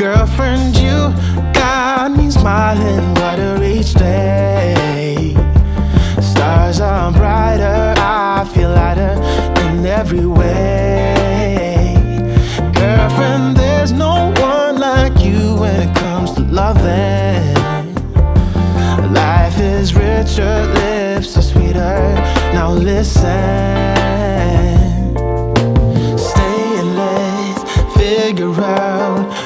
Girlfriend, you got me smiling brighter each day. Stars are brighter, I feel lighter in every way. Girlfriend, there's no one like you when it comes to loving. Life is richer, lips are sweeter, now listen. Stay in late, figure out